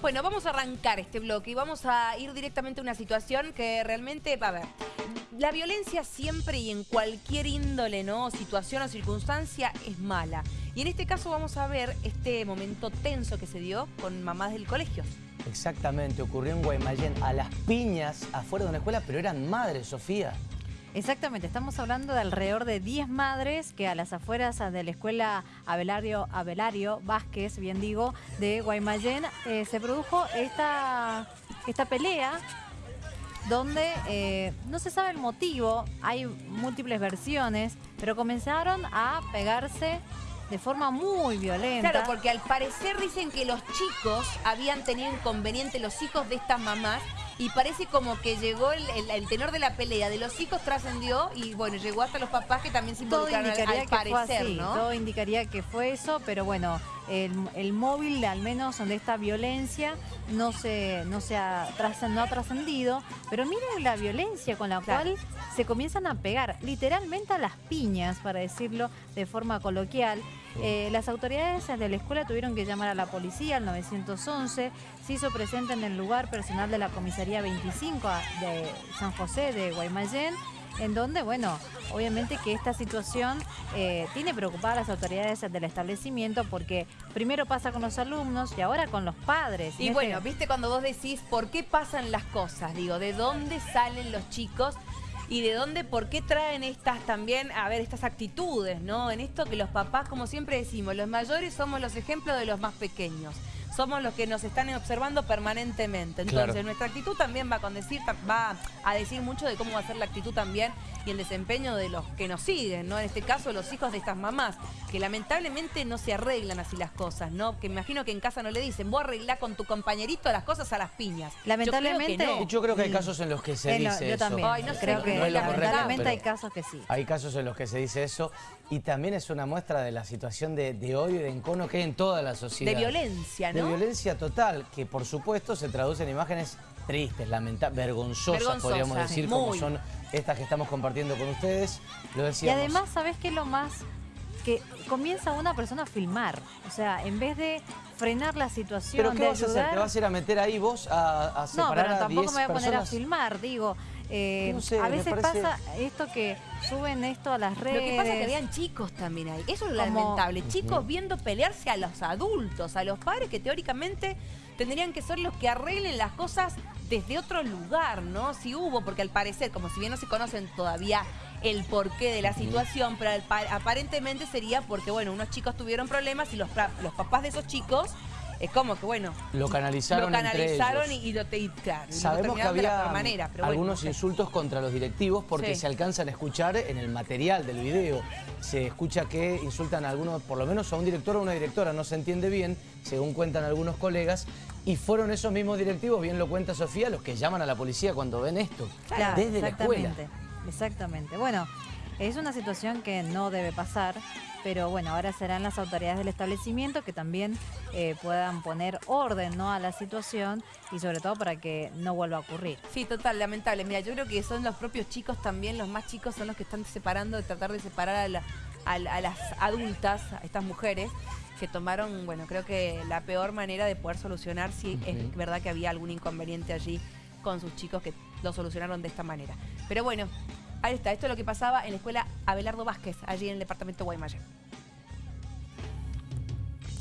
Bueno, vamos a arrancar este bloque y vamos a ir directamente a una situación que realmente, a ver, la violencia siempre y en cualquier índole, ¿no? Situación o circunstancia es mala. Y en este caso vamos a ver este momento tenso que se dio con mamás del colegio. Exactamente, ocurrió en Guaymallén, a las piñas, afuera de una escuela, pero eran madres, Sofía. Exactamente, estamos hablando de alrededor de 10 madres que a las afueras de la escuela Abelario, Abelario Vázquez, bien digo, de Guaymallén, eh, se produjo esta, esta pelea donde eh, no se sabe el motivo, hay múltiples versiones, pero comenzaron a pegarse de forma muy violenta. Claro, porque al parecer dicen que los chicos habían tenido inconveniente, los hijos de estas mamás, y parece como que llegó el, tenor de la pelea de los hijos trascendió y bueno, llegó hasta los papás que también se involucraron todo indicaría al, que parecer, fue ¿no? Todo indicaría que fue eso, pero bueno, el, móvil al menos de esta violencia no se, no se ha, no ha trascendido, pero miren la violencia con la cual se comienzan a pegar, literalmente a las piñas, para decirlo de forma coloquial. Eh, las autoridades de la escuela tuvieron que llamar a la policía, al 911, se hizo presente en el lugar personal de la comisaría 25 de San José de Guaymallén, en donde, bueno, obviamente que esta situación eh, tiene preocupadas a las autoridades del establecimiento porque primero pasa con los alumnos y ahora con los padres. Y, bueno, viste cuando vos decís por qué pasan las cosas, digo, de dónde salen los chicos y de dónde, por qué traen estas también, a ver, estas actitudes, ¿no? En esto que los papás, como siempre decimos, los mayores somos los ejemplos de los más pequeños somos los que nos están observando permanentemente. Entonces, nuestra actitud también va a, decir, va a decir mucho de cómo va a ser la actitud también y el desempeño de los que nos siguen, ¿no? En este caso, los hijos de estas mamás, que lamentablemente no se arreglan así las cosas, ¿no? Que me imagino que en casa no le dicen, vos arreglá con tu compañerito las cosas a las piñas. Lamentablemente... Yo creo que, hay casos en los que se dice eso. También. no creo que lamentablemente hay casos que sí. Hay casos en los que se dice eso y también es una muestra de la situación de, de odio y de encono que hay en toda la sociedad. De violencia, ¿no? Violencia total, que por supuesto se traduce en imágenes tristes, lamentables, vergonzosas, podríamos decir, como son estas que estamos compartiendo con ustedes. Lo Y además, ¿sabes qué es lo más? Que comienza una persona a filmar. O sea, en vez de frenar la situación, ¿Pero qué vas a hacer? ¿Te vas a ir a meter ahí vos a, a separar No, pero tampoco me voy a poner a filmar, digo. Eh, a veces pasa esto que suben esto a las redes. Lo que pasa es que habían chicos también ahí. Eso es lo lamentable. Chicos viendo pelearse a los adultos, a los padres que teóricamente tendrían que ser los que arreglen las cosas desde otro lugar, ¿no? Si hubo, porque al parecer, como si bien no se conocen todavía el porqué de la situación, pero aparentemente sería porque, bueno, unos chicos tuvieron problemas y los, los papás de esos chicos es como que, bueno... Lo canalizaron, lo canalizaron y, lo, te, Sabemos que había algunos insultos contra los directivos porque se alcanzan a escuchar en el material del video. Se escucha que insultan a algunos, por lo menos a un director o una directora, no se entiende bien, según cuentan algunos colegas, y fueron esos mismos directivos, bien lo cuenta Sofía, los que llaman a la policía cuando ven esto, desde la escuela. Exactamente. Bueno, es una situación que no debe pasar, pero bueno, ahora serán las autoridades del establecimiento que también eh, puedan poner orden ¿no? a la situación y sobre todo para que no vuelva a ocurrir. Sí, total, lamentable. Mira, yo creo que son los propios chicos también, los más chicos son los que están separando, de tratar de separar a, las adultas, a estas mujeres, que tomaron, bueno, creo que la peor manera de poder solucionar si es verdad que había algún inconveniente allí con sus chicos que lo solucionaron de esta manera. Pero bueno, Ahí está, esto es lo que pasaba en la escuela Abelardo Vázquez, allí en el departamento de Guaymallén.